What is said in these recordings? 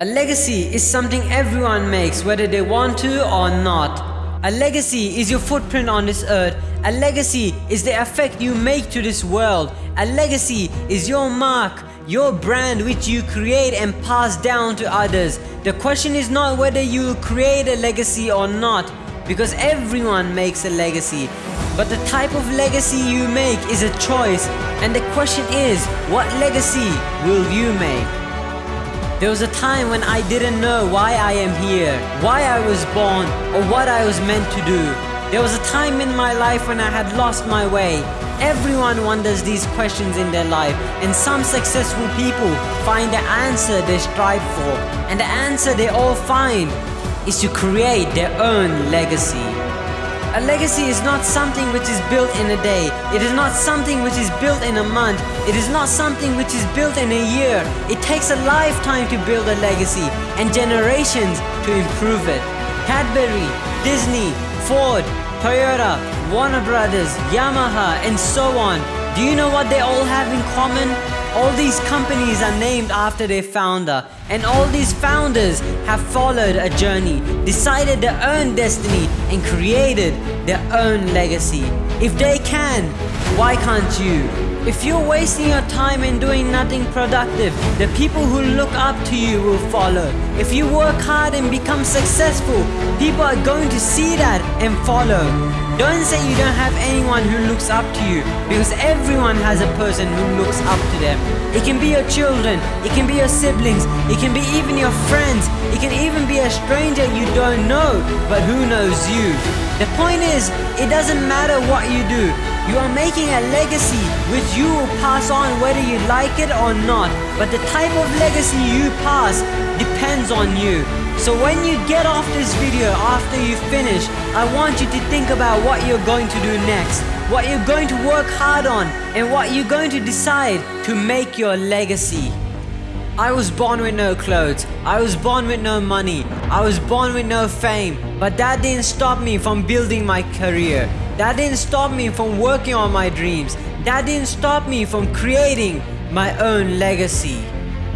A legacy is something everyone makes whether they want to or not. A legacy is your footprint on this earth. A legacy is the effect you make to this world. A legacy is your mark, your brand which you create and pass down to others. The question is not whether you create a legacy or not because everyone makes a legacy. But the type of legacy you make is a choice and the question is what legacy will you make? There was a time when I didn't know why I am here, why I was born, or what I was meant to do. There was a time in my life when I had lost my way. Everyone wonders these questions in their life and some successful people find the answer they strive for. And the answer they all find is to create their own legacy. A legacy is not something which is built in a day. It is not something which is built in a month. It is not something which is built in a year. It takes a lifetime to build a legacy and generations to improve it. Cadbury, Disney, Ford, Toyota, Warner Brothers, Yamaha and so on. Do you know what they all have in common? All these companies are named after their founder and all these founders have followed a journey, decided their own destiny and created their own legacy. If they can, why can't you? If you're wasting your time and doing nothing productive, the people who look up to you will follow. If you work hard and become successful, people are going to see that and follow. Don't say you don't have anyone who looks up to you because everyone has a person who looks up to them. It can be your children, it can be your siblings, it can be even your friends, it can even be a stranger you don't know, but who knows you. The point is, it doesn't matter what you do, you are making a legacy which you will pass on whether you like it or not. But the type of legacy you pass depends on you. So when you get off this video after you finish, I want you to think about what you're going to do next, what you're going to work hard on, and what you're going to decide to make your legacy. I was born with no clothes, I was born with no money, I was born with no fame, but that didn't stop me from building my career. That didn't stop me from working on my dreams. That didn't stop me from creating my own legacy.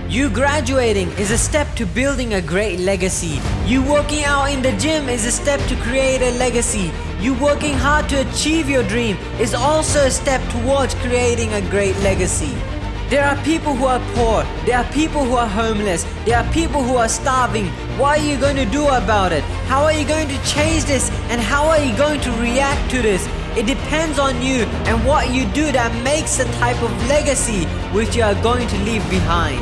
You graduating is a step to building a great legacy. You working out in the gym is a step to create a legacy. You working hard to achieve your dream is also a step towards creating a great legacy. There are people who are poor, there are people who are homeless, there are people who are starving. What are you going to do about it? How are you going to change this and how are you going to react to this? It depends on you and what you do that makes the type of legacy which you are going to leave behind.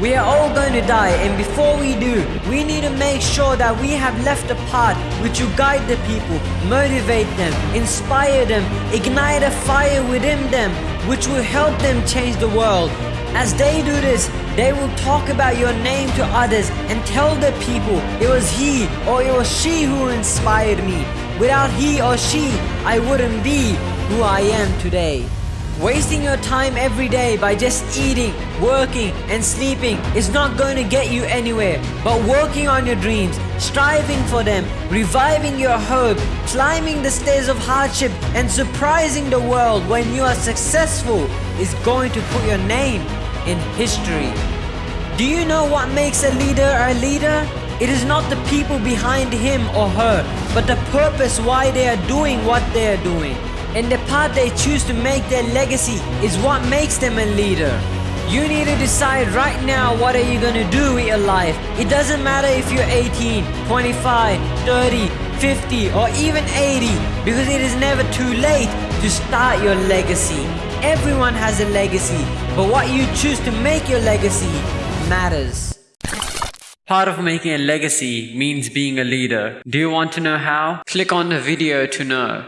We are all going to die and before we do, we need to make sure that we have left a path which will guide the people, motivate them, inspire them, ignite a fire within them which will help them change the world. As they do this, they will talk about your name to others and tell the people it was he or it was she who inspired me. Without he or she, I wouldn't be who I am today. Wasting your time every day by just eating, working and sleeping is not going to get you anywhere. But working on your dreams, striving for them, reviving your hope, climbing the stairs of hardship and surprising the world when you are successful is going to put your name in history. Do you know what makes a leader a leader? It is not the people behind him or her, but the purpose why they are doing what they are doing and the path they choose to make their legacy is what makes them a leader. You need to decide right now what are you gonna do with your life. It doesn't matter if you're 18, 25, 30, 50 or even 80 because it is never too late to start your legacy. Everyone has a legacy, but what you choose to make your legacy matters. Part of making a legacy means being a leader. Do you want to know how? Click on the video to know.